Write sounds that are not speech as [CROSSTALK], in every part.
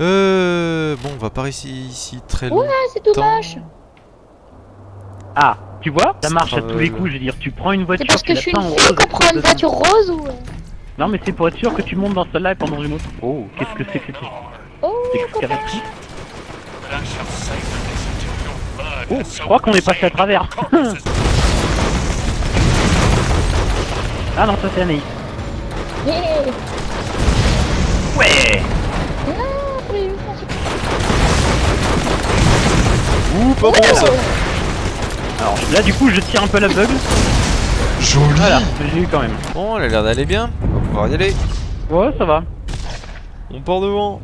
Euh... Bon, on va pas rester ici très longtemps. Ouais, c'est tout moche. Ah, tu vois Ça marche à tous les coups, je veux dire, tu prends une C'est voiture, parce que je suis une fille rose, qu'on prend une voiture rose ou... Non mais c'est pour être sûr que tu montes dans celle-là et pas dans une autre. Oh, qu'est-ce que c'est que cette Oh, Oh, je crois qu'on est passé à travers. [LAUGHS] ah non, ça c'est Anaïs. yeah. Ouais Ouh, pas bon ça Alors là du coup je tire un peu l'aveugle. Joli Voilà, j'ai eu quand même. Bon, elle a l'air d'aller bien. On va pouvoir y aller. Ouais, ça va. On part devant.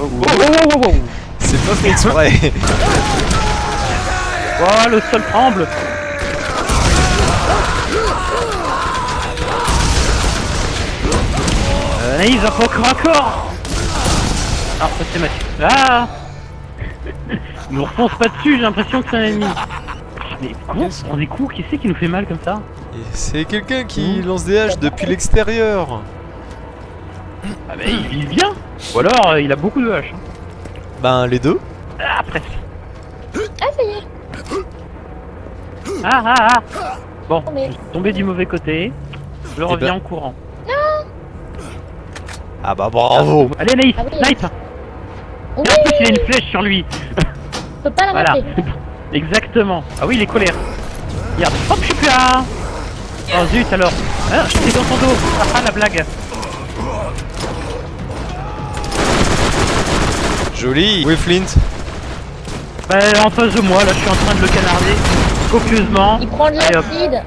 Oh, oh, oh, oh, oh. C'est pas fait exprès. [LAUGHS] Oh, le sol tremble Anaïs au corps à corps Ah, ça c'est Mathieu. Ah Il nous refonce pas dessus, j'ai l'impression que c'est un ennemi. Ah, Mais comment Qu'est-ce- on est coups Qui c'est qui nous fait mal comme ça C'est quelqu'un qui lance des haches depuis l'extérieur. Ah bah il vise bien Ou alors euh, il a beaucoup de haches. hein. Ben, les deux. Ah, presque. Ah, ça y est. Ah, ah, ah Bon, Mais- je suis tombé du mauvais côté. Je reviens ben- en courant. Ah bah bravo. Allez Anaïs, Ah oui. snipe Oui, Et en plus il a une flèche sur lui [LAUGHS] je peux pas la Voilà. [LAUGHS] Exactement. Ah oui, il est colère. Regarde. Hop, je suis plus là. Oh zut alors. Ah, je suis dans son dos. Ah, ah, la blague. Joli. Où est Flint Bah, en face de moi, là, je suis en train de le canarder copieusement. Il prend de l'acide.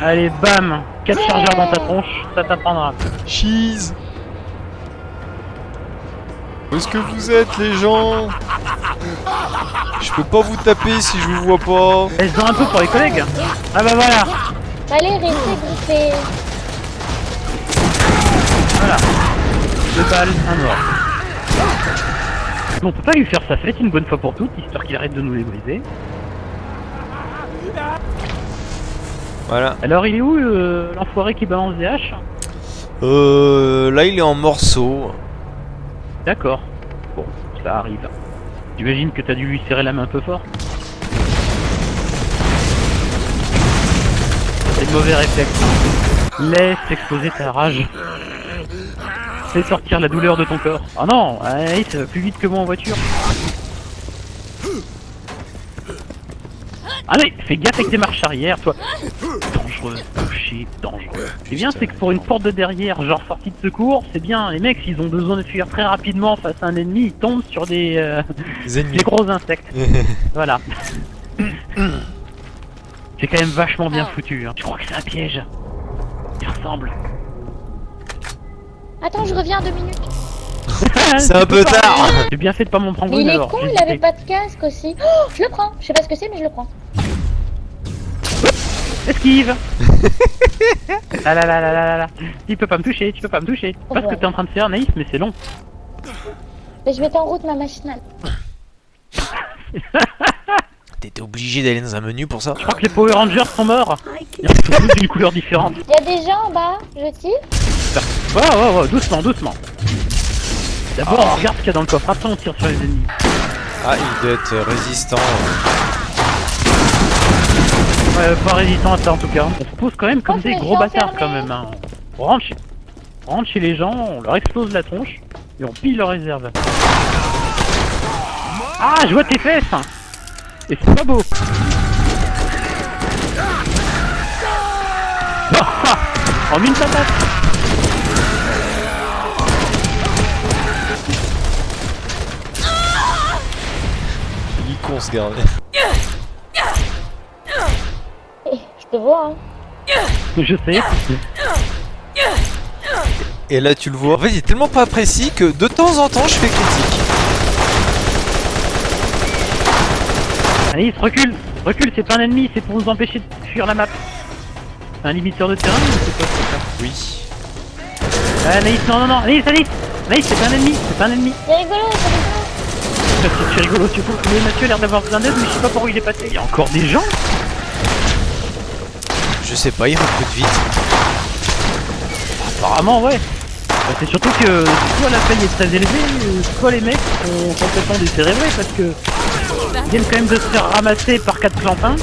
Allez, bam 4 chargeurs dans ta tronche, ça t'apprendra. Cheese. Où est-ce que vous êtes les gens? Je peux pas vous taper si je vous vois pas. Laisse-en un peu pour les collègues. Ah bah voilà. Allez, restez griffés. Voilà. Deux balles, un mort. On peut pas lui faire sa fête une bonne fois pour toutes, histoire qu'il arrête de nous les briser. Voilà. Alors il est où euh, l'enfoiré qui balance des haches? Euh, là il est en morceaux. D'accord. Bon, ça arrive. J'imagine que t'as dû lui serrer la main un peu fort. C'est mauvais réflexe. Laisse exploser ta rage. Fais sortir la douleur de ton corps. Ah non, allez, plus vite que moi en voiture. Allez, fais gaffe avec tes marches arrière, toi. Dangereux, touché, dangereux. C'est bien, c'est que pour une porte de derrière, genre sortie de secours, c'est bien. Les mecs, s'ils ont besoin de fuir très rapidement face à un ennemi, ils tombent sur des, euh, des gros insectes. [LAUGHS] Voilà. C'est quand même vachement bien foutu. Hein. Je crois que c'est un piège? Il ressemble. Attends, je reviens deux minutes. [LAUGHS] C'est un peu tard. J'ai bien fait de pas m'en prendre Mais une il est alors. con, il avait pas de casque aussi. Oh, je le prends. Je sais pas ce que c'est, mais je le prends. Esquive Ah [LAUGHS] là là là là là là Tu peux pas me toucher, tu peux pas me toucher. Oh, Pas ce que ouais. t'es en train de faire Naïs, mais c'est long. Mais je mets en route ma machinale. [LAUGHS] T'étais obligé d'aller dans un menu pour ça Je crois que les Power Rangers sont morts. Ils sont tous d'une couleur différente. Il y a des gens en bas, je tire. Ouais, ouais, ouais, doucement, doucement. D'abord, on regarde ce qu'il y a dans le coffre, après on tire sur les ennemis. Ah, il doit être résistant. Ouais, pas résistant à ça en tout cas. On se pose quand même comme Oh, des gros bâtards quand même. Hein. On, rentre chez... on rentre chez les gens, on leur explose la tronche et on pille leur réserve. Ah, je vois tes fesses Et c'est pas beau [LAUGHS] En une patate Il est con ce gars. Eh, je te vois, hein. Je sais. Et là tu le vois. En fait, il est tellement pas précis que de temps en temps je fais critique. Alice, recule Recule, c'est pas un ennemi, c'est pour nous empêcher de fuir la map. Un limiteur de terrain ou c'est quoi ça Oui. Ah, Anaïs, non, non, non, Anaïs, Anaïs Anaïs, c'est pas un ennemi, c'est pas un ennemi C'est rigolo, c'est rigolo. [LAUGHS] C'est rigolo, tu vois. Mais Mathieu a l'air d'avoir besoin d'aide, mais je sais pas par où il est passé. Il y a encore des gens Je sais pas, il recrute vite. Apparemment, ouais. Bah, c'est surtout que soit la paye est très élevée, soit les mecs sont complètement décérébrés parce que ils viennent quand même de se faire ramasser par 4 clampins,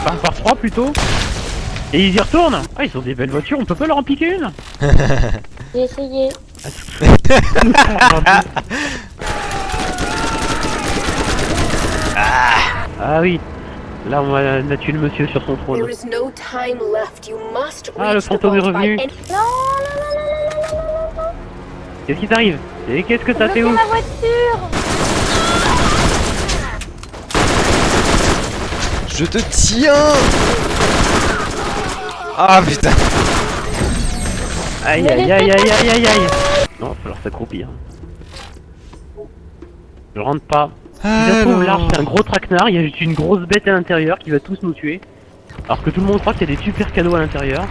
enfin par 3 plutôt, et ils y retournent. Ah, ils ont des belles voitures, on peut pas leur en piquer une? [LAUGHS] J'ai essayé. Ah [LAUGHS] oui, Là, on a, on tué le monsieur sur son trône. Ah, le fantôme est revenu. Qu'est-ce qui t'arrive Et qu'est-ce que t'as fait où Je te tiens Ah putain Aïe aïe aïe aïe aïe aïe aïe Non, il va falloir s'accroupir. Je rentre pas. Se trouve, l'arche c'est un gros traquenard, il y a juste une grosse bête à l'intérieur qui va tous nous tuer. Alors que tout le monde croit qu'il y a des super cadeaux à l'intérieur.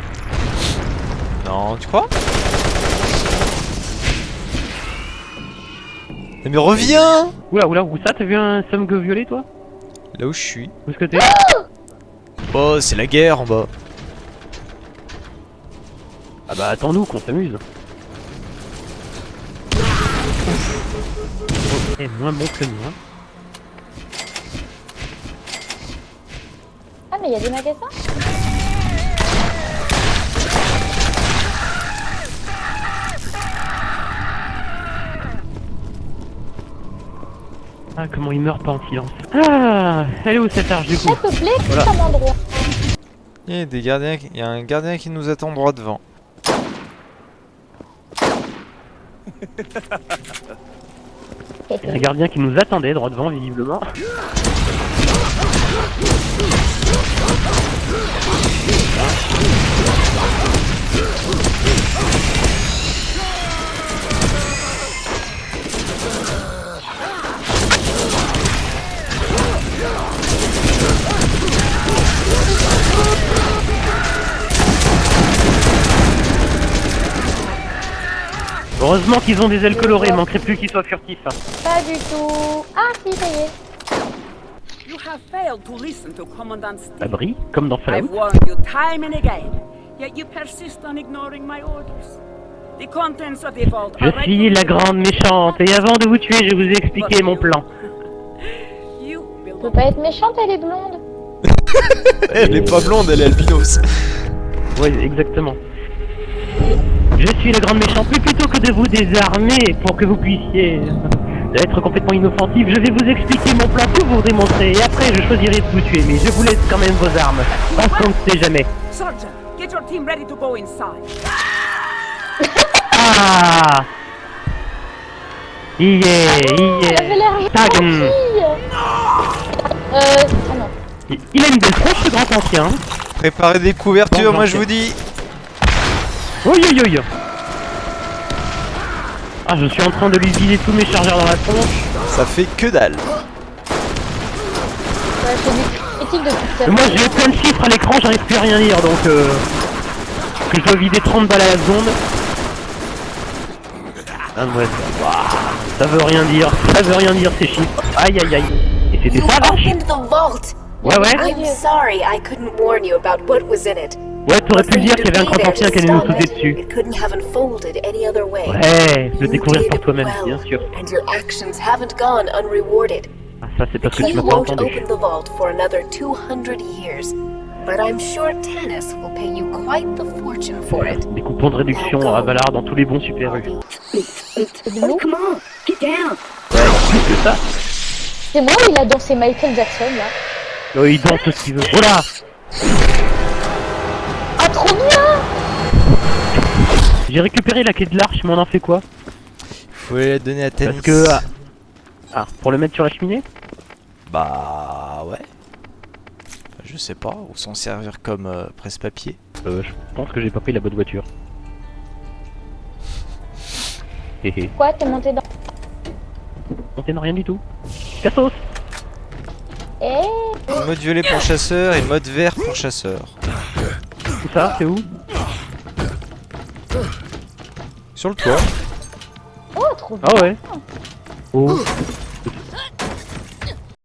Non, tu crois? Mais, mais reviens Oula oula, où ça T'as vu un Samgo violet toi? Là où je suis. Où est-ce que t'es? Oh, c'est la guerre en bas. Ah bah attends-nous qu'on s'amuse. Eh, moins bon que nous, Ah, mais il y a des magasins Ah, comment il meurt pas en silence. Ah, elle est où cette arche du coup S'il te plaît, Voilà. comme endroit. Il y a des gardiens, qui- il y a un gardien qui nous attend droit devant. Il y a un gardien qui nous attendait droit devant, visiblement. Heureusement qu'ils ont des ailes colorées, manquerait plus qu'ils soient furtifs. hein. Pas du tout. Ah, si, ça y. Abri, comme dans Fallout. Je suis la grande méchante, et avant de vous tuer, je vous ai expliqué mon plan. [LAUGHS] On peut pas être méchante, elle est blonde. [LAUGHS] elle est pas blonde, elle est albinos. Oui, exactement. Je suis la grande méchante, mais plutôt que de vous désarmer pour que vous puissiez être complètement inoffensif, je vais vous expliquer mon plan pour vous démontrer, et après je choisirai de vous tuer, mais je vous laisse quand même vos armes, parce qu'on ne sait jamais. Sergeant, get your team ready to go inside. Ah Yeah, Elle avait yeah l'air Tag. gentille. Euh, ah non. Il a une belle tronche, ce grand ancien. Préparez des couvertures, Bon, moi je vous dis. Oi, oi, oi. Ah, je suis en train de lui vider tous mes chargeurs dans la tronche. Ça fait que dalle. Ouais, moi j'ai plein de chiffres à l'écran, j'arrive plus à rien lire donc euh, que je dois vider 30 balles à la seconde. Ah ouais, ça, veut rien dire, ça veut rien dire ces chiffres. Aïe aïe aïe. Et c'était ça vache. Ouais ouais. I'm sorry I couldn't warn you about what was in it. Ouais, t'aurais pu dire qu'il y avait un grand ancien qui allait nous sauter it, dessus. It couldn't have unfolded any other way. Ouais, le découvrir par toi-même, bien sûr. And your actions haven't gone unrewarded. Ah, ça c'est parce que tu You m'as pas won't entendu. open the vault for another 200 years. But I'm sure Tannis will pay you quite the fortune for it. Des coupons de réduction à Valar dans tous les bons super U. Get down. Ouais, plus que ça. C'est moi où il a dansé Michael Jackson là. Oh, il danse ce qu'il veut. Oh J'ai récupéré la clé de l'arche, mais on en fait quoi Faut la donner à Tanis. Parce que... Ah, ah, pour le mettre sur la cheminée Bah ouais. Je sais pas, ou s'en servir comme euh, presse-papier. Euh, je pense que j'ai pas pris la bonne voiture. Quoi, t'es monté dans... On t'aime rien du tout. Cassos Eh Mode violet pour chasseur et mode vert pour chasseur. Tout ça, c'est où? Sur le toit. Oh, trop bien Ah ouais. Oh